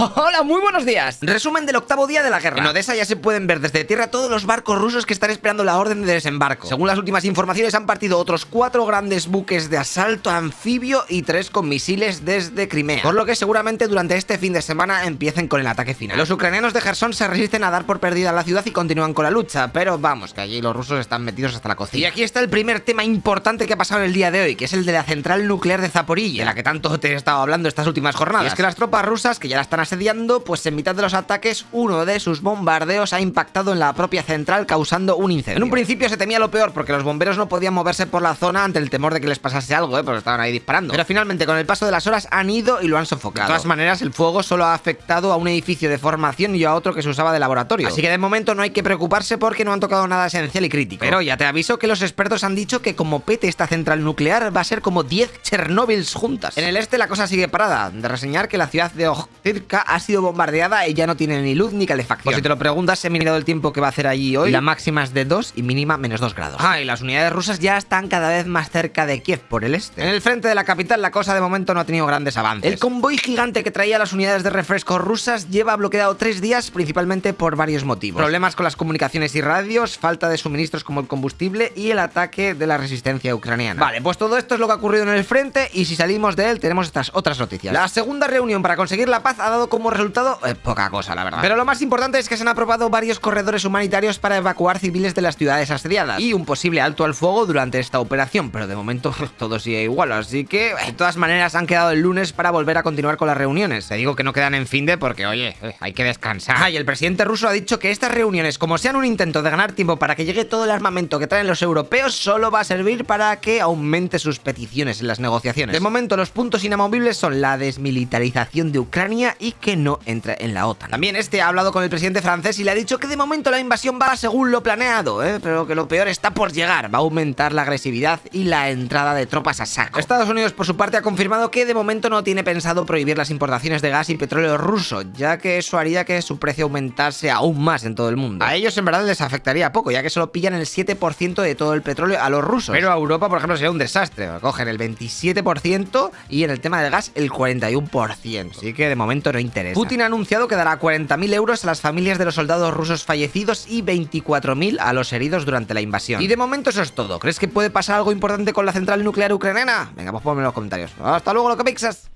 Hola, muy buenos días. Resumen del octavo día de la guerra. En Odessa ya se pueden ver desde tierra todos los barcos rusos que están esperando la orden de desembarco. Según las últimas informaciones, han partido otros cuatro grandes buques de asalto anfibio y tres con misiles desde Crimea. Por lo que seguramente durante este fin de semana empiecen con el ataque final. Los ucranianos de Gerson se resisten a dar por perdida la ciudad y continúan con la lucha, pero vamos, que allí los rusos están metidos hasta la cocina. Y aquí está el primer tema importante que ha pasado en el día de hoy, que es el de la central nuclear de Zaporilla, de la que tanto te he estado hablando estas últimas jornadas. Y es que las tropas rusas, que ya la están asediando, pues en mitad de los ataques, uno de sus bombardeos ha impactado en la propia central, causando un incendio. En un principio se temía lo peor, porque los bomberos no podían moverse por la zona ante el temor de que les pasase algo, ¿eh? porque estaban ahí disparando. Pero finalmente, con el paso de las horas, han ido y lo han sofocado. De todas maneras, el fuego solo ha afectado a un edificio de formación y a otro que se usaba de laboratorio. Así que de momento no hay que preocuparse porque no han tocado nada esencial y crítico. Pero ya te aviso que los expertos han dicho que como pete esta central nuclear va a ser como 10 Chernobyls juntas. En el este la cosa sigue parada, de reseñar que la ciudad de Ojtirka ha sido bombardeada y ya no tiene ni luz ni calefacción. Por si te lo preguntas, he mirado el tiempo que va a hacer allí hoy. La máxima es de 2 y mínima menos 2 grados. Ah, y las unidades rusas ya están cada vez más cerca de Kiev por el este. En el frente de la capital la cosa de momento no ha tenido grandes avances. El convoy gigante que traía las unidades de refresco rusas lleva bloqueado tres días principalmente por varios motivos. Problemas con las comunicaciones y radios, falta de suministros como el combustible y el ataque de la resistencia ucraniana. Vale, pues todo esto es lo que ha ocurrido en el frente y si salimos de él tenemos estas otras noticias. La segunda reunión para conseguir la paz ha dado como resultado eh, poca cosa, la verdad. Pero lo más importante es que se han aprobado varios corredores humanitarios para evacuar civiles de las ciudades asediadas y un posible alto al fuego durante esta operación, pero de momento todo sigue igual, así que de todas maneras han quedado el lunes para volver a continuar con las reuniones. Te digo que no quedan en fin de porque, oye, eh, hay que descansar. Ah, y el presidente ruso ha dicho que estas reuniones, como sean un intento de ganar tiempo para que llegue todo el armamento que traen los europeos, solo va a servir para que aumente sus peticiones en las negociaciones. De momento los puntos inamovibles son la desmilitarización de Ucrania y que no entre en la OTAN. También este ha hablado con el presidente francés y le ha dicho que de momento la invasión va según lo planeado, ¿eh? pero que lo peor está por llegar. Va a aumentar la agresividad y la entrada de tropas a saco. Estados Unidos, por su parte, ha confirmado que de momento no tiene pensado prohibir las importaciones de gas y petróleo ruso, ya que eso haría que su precio aumentase aún más en todo el mundo. A ellos en verdad les afectaría poco, ya que solo pillan el 7% de todo el petróleo a los rusos. Pero a Europa, por ejemplo, sería un desastre. Cogen el 27% y en el tema del gas el 41%. Así que de momento no interesa. Putin ha anunciado que dará 40.000 euros a las familias de los soldados rusos fallecidos y 24.000 a los heridos durante la invasión. Y de momento eso es todo. ¿Crees que puede pasar algo importante con la central nuclear ucraniana? Venga, pues ponme en los comentarios. Hasta luego, lo que pixas.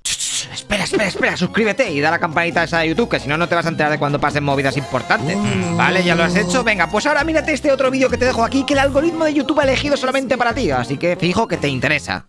Espera, espera, espera, suscríbete y da la campanita esa de YouTube, que si no, no te vas a enterar de cuando pasen movidas importantes. Mm. Vale, ya lo has hecho. Venga, pues ahora mírate este otro vídeo que te dejo aquí, que el algoritmo de YouTube ha elegido solamente para ti, así que fijo que te interesa.